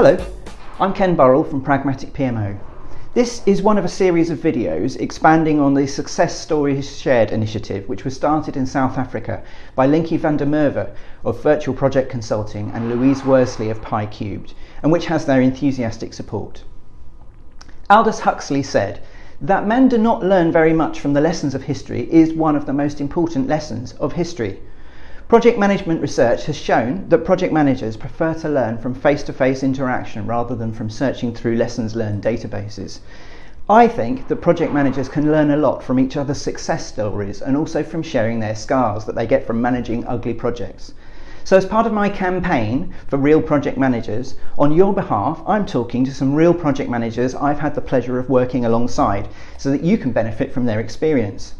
Hello, I'm Ken Burrell from Pragmatic PMO. This is one of a series of videos expanding on the Success Stories Shared initiative, which was started in South Africa by Linky van der Merwe of Virtual Project Consulting and Louise Worsley of Pi Cubed and which has their enthusiastic support. Aldous Huxley said, that men do not learn very much from the lessons of history is one of the most important lessons of history. Project management research has shown that project managers prefer to learn from face to face interaction rather than from searching through lessons learned databases. I think that project managers can learn a lot from each other's success stories and also from sharing their scars that they get from managing ugly projects. So, as part of my campaign for real project managers, on your behalf, I'm talking to some real project managers I've had the pleasure of working alongside so that you can benefit from their experience.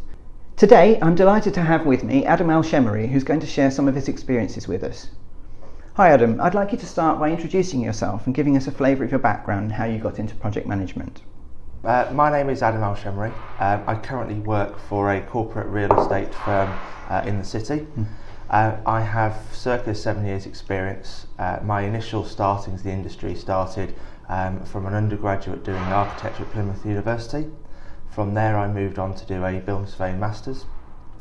Today, I'm delighted to have with me Adam Alshemery, who's going to share some of his experiences with us. Hi Adam, I'd like you to start by introducing yourself and giving us a flavour of your background and how you got into project management. Uh, my name is Adam Alshemery. Um, I currently work for a corporate real estate firm uh, in the city. Mm. Uh, I have circa seven years experience. Uh, my initial startings in the industry started um, from an undergraduate doing architecture at Plymouth University. From there, I moved on to do a building surveying masters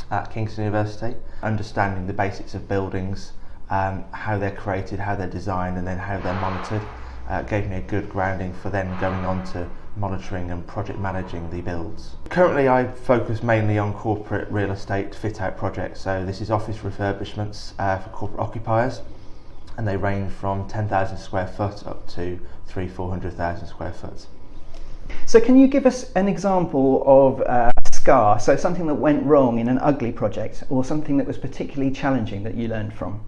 at Kingston University, understanding the basics of buildings, um, how they're created, how they're designed, and then how they're monitored. Uh, gave me a good grounding for then going on to monitoring and project managing the builds. Currently, I focus mainly on corporate real estate fit out projects. So, this is office refurbishments uh, for corporate occupiers, and they range from 10,000 square foot up to three, 400,000 square foot. So, can you give us an example of uh, a scar? So, something that went wrong in an ugly project, or something that was particularly challenging that you learned from?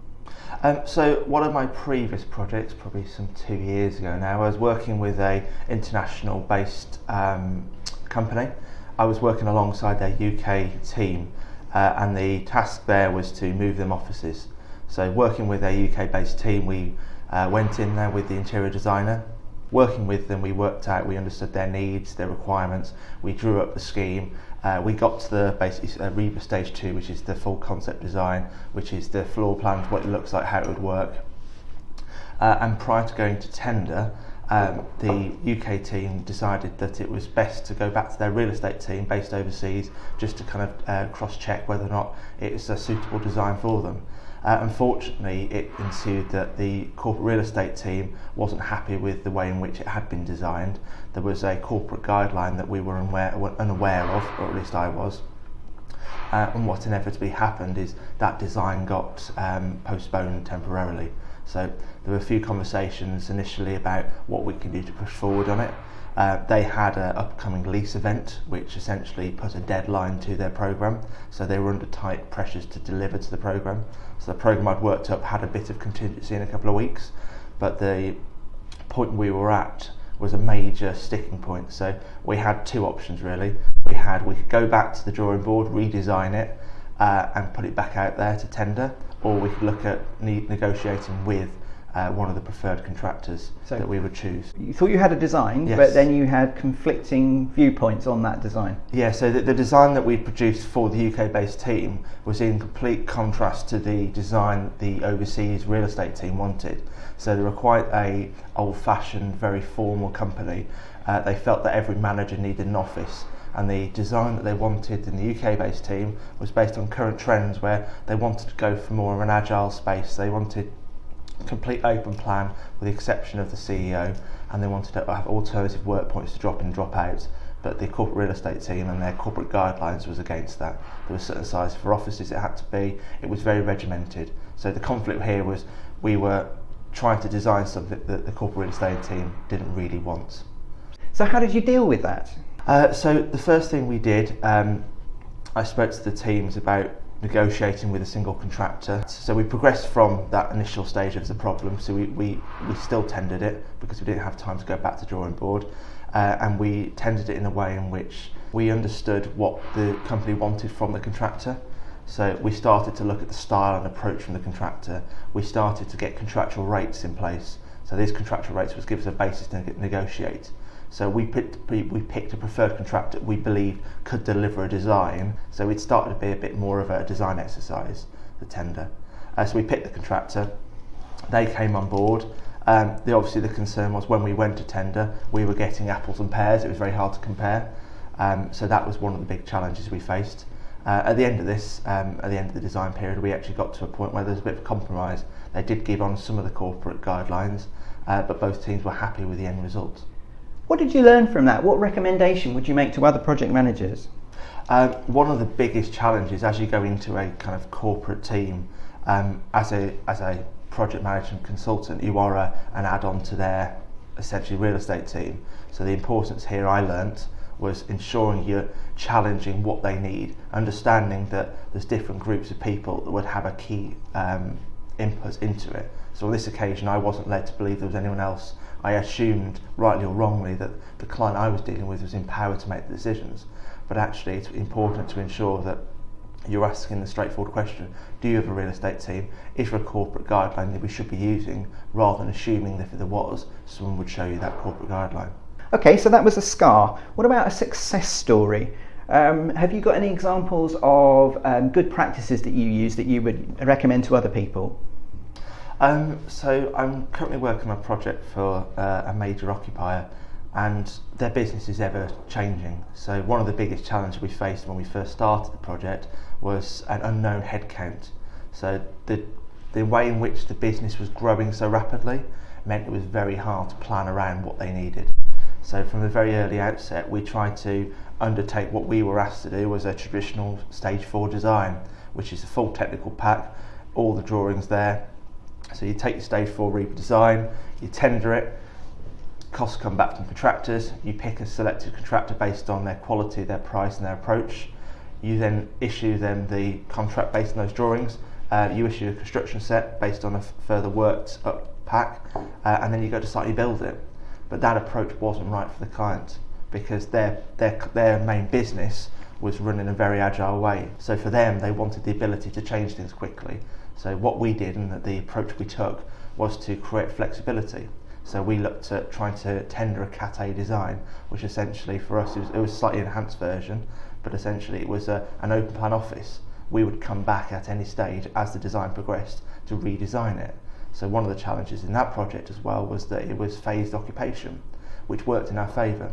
Um, so one of my previous projects, probably some two years ago now, I was working with a international based um, company. I was working alongside their UK team uh, and the task there was to move them offices. So working with a UK based team, we uh, went in there with the interior designer working with them, we worked out, we understood their needs, their requirements, we drew up the scheme. Uh, we got to the basically uh, Reba stage two, which is the full concept design, which is the floor plans, what it looks like, how it would work. Uh, and prior to going to tender, um, the UK team decided that it was best to go back to their real estate team based overseas just to kind of uh, cross check whether or not it a suitable design for them. Uh, unfortunately, it ensued that the corporate real estate team wasn't happy with the way in which it had been designed. There was a corporate guideline that we were unaware, unaware of, or at least I was. Uh, and what inevitably happened is that design got um, postponed temporarily. So there were a few conversations initially about what we can do to push forward on it. Uh, they had an upcoming lease event, which essentially put a deadline to their program. So they were under tight pressures to deliver to the program. So the program I'd worked up had a bit of contingency in a couple of weeks, but the point we were at was a major sticking point. So we had two options really. We had we could go back to the drawing board, redesign it, uh, and put it back out there to tender, or we could look at ne- negotiating with uh, one of the preferred contractors so that we would choose. You thought you had a design, yes. but then you had conflicting viewpoints on that design. Yeah, so the, the design that we produced for the UK based team was in complete contrast to the design the overseas real estate team wanted. So they were quite a old fashioned, very formal company. Uh, they felt that every manager needed an office and the design that they wanted in the UK based team was based on current trends where they wanted to go for more of an agile space. They wanted complete open plan with the exception of the CEO and they wanted to have alternative work points to drop in drop out but the corporate real estate team and their corporate guidelines was against that. There was certain size for offices it had to be. It was very regimented. So the conflict here was we were trying to design something that the corporate real estate team didn't really want. So how did you deal with that? Uh, so the first thing we did, um, I spoke to the teams about negotiating with a single contractor. So we progressed from that initial stage of the problem. So we, we, we still tendered it because we didn't have time to go back to drawing board. Uh, and we tendered it in a way in which we understood what the company wanted from the contractor. So we started to look at the style and approach from the contractor. We started to get contractual rates in place. So these contractual rates was gives a basis to negotiate. So we picked, we, picked a preferred contractor we believed could deliver a design. So it started to be a bit more of a design exercise, the tender. Uh, so we picked the contractor. They came on board. Um, the, obviously, the concern was when we went to tender, we were getting apples and pears. It was very hard to compare. Um, so that was one of the big challenges we faced. Uh, at the end of this, um, at the end of the design period, we actually got to a point where there was a bit of compromise. They did give on some of the corporate guidelines, uh, but both teams were happy with the end result. What did you learn from that? What recommendation would you make to other project managers? Uh, one of the biggest challenges as you go into a kind of corporate team, um, as a as a project management consultant, you are a, an add-on to their essentially real estate team. So the importance here I learnt was ensuring you're challenging what they need, understanding that there's different groups of people that would have a key um, input into it. So on this occasion, I wasn't led to believe there was anyone else. I assumed, rightly or wrongly, that the client I was dealing with was empowered to make the decisions. But actually, it's important to ensure that you're asking the straightforward question do you have a real estate team? Is there a corporate guideline that we should be using rather than assuming that if there was, someone would show you that corporate guideline? Okay, so that was a scar. What about a success story? Um, have you got any examples of um, good practices that you use that you would recommend to other people? Um, so I'm currently working on a project for uh, a major occupier and their business is ever changing. So one of the biggest challenges we faced when we first started the project was an unknown headcount. So the the way in which the business was growing so rapidly meant it was very hard to plan around what they needed. So from the very early outset, we tried to undertake what we were asked to do was a traditional stage four design, which is a full technical pack, all the drawings there. So you take your stage four RIBA design, you tender it, costs come back from contractors, you pick a selected contractor based on their quality, their price and their approach. You then issue them the contract based on those drawings. Uh, you issue a construction set based on a further worked up pack, uh, and then you go to site, you build it. But that approach wasn't right for the client because their, their, their main business was run in a very agile way. So for them, they wanted the ability to change things quickly. So what we did and the approach we took was to create flexibility. So we looked at trying to tender a Cat A design, which essentially for us it was, it was a slightly enhanced version, but essentially it was a, an open plan office. We would come back at any stage as the design progressed to redesign it. So one of the challenges in that project as well was that it was phased occupation, which worked in our favour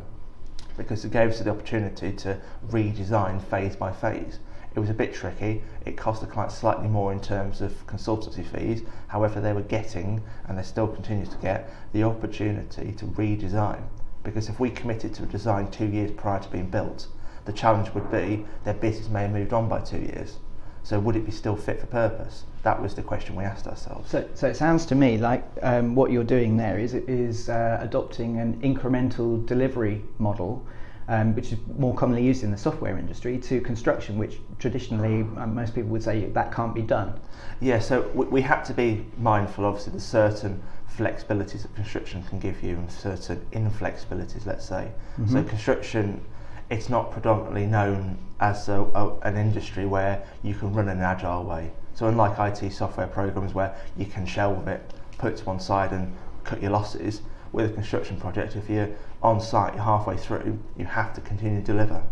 because it gave us the opportunity to redesign phase by phase. It was a bit tricky. It cost the client slightly more in terms of consultancy fees. However, they were getting, and they still continue to get, the opportunity to redesign. Because if we committed to a design two years prior to being built, the challenge would be their business may have moved on by two years. So would it be still fit for purpose? That was the question we asked ourselves. So, so it sounds to me like um, what you're doing there is is uh, adopting an incremental delivery model, um, which is more commonly used in the software industry, to construction, which traditionally um, most people would say that can't be done. Yeah, so we, we have to be mindful, obviously, the certain flexibilities that construction can give you and certain inflexibilities, let's say. Mm-hmm. So construction, it's not predominantly known as a, a, an industry where you can run in an agile way. So unlike IT software programs where you can shelve it, put it to one side and cut your losses, with a construction project, if you're on site, you're halfway through, you have to continue to deliver.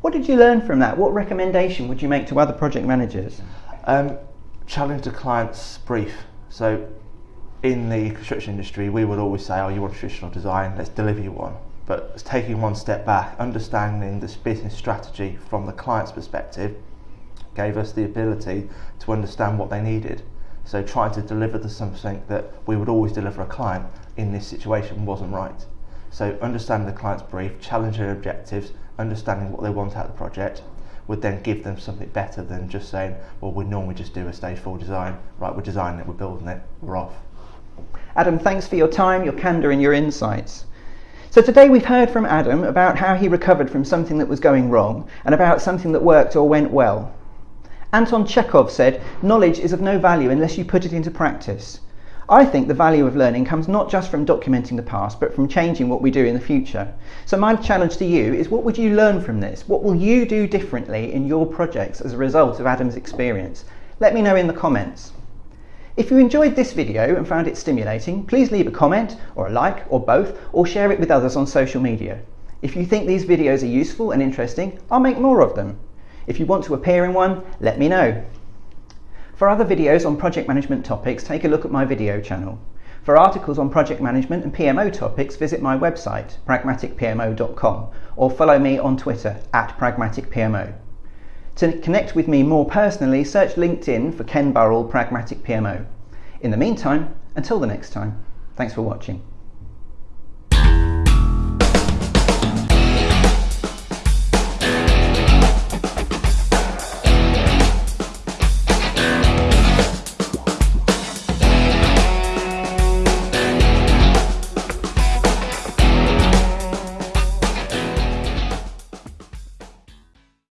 What did you learn from that? What recommendation would you make to other project managers? Um, challenge the client's brief. So in the construction industry, we would always say, oh, you want traditional design, let's deliver you one but taking one step back, understanding this business strategy from the client's perspective gave us the ability to understand what they needed. So trying to deliver the something that we would always deliver a client in this situation wasn't right. So understanding the client's brief, challenging their objectives, understanding what they want out of the project, would then give them something better than just saying, well, we normally just do a stage four design. Right, we're designing it, we're building it, we're off. Adam, thanks for your time, your candour, and your insights. So today we've heard from Adam about how he recovered from something that was going wrong and about something that worked or went well. Anton Chekhov said, Knowledge is of no value unless you put it into practice. I think the value of learning comes not just from documenting the past, but from changing what we do in the future. So, my challenge to you is what would you learn from this? What will you do differently in your projects as a result of Adam's experience? Let me know in the comments. If you enjoyed this video and found it stimulating, please leave a comment or a like or both or share it with others on social media. If you think these videos are useful and interesting, I'll make more of them. If you want to appear in one, let me know. For other videos on project management topics, take a look at my video channel. For articles on project management and PMO topics, visit my website, pragmaticpmo.com, or follow me on Twitter at pragmaticpmo. To connect with me more personally, search LinkedIn for Ken Burrell Pragmatic PMO. In the meantime, until the next time, thanks for watching.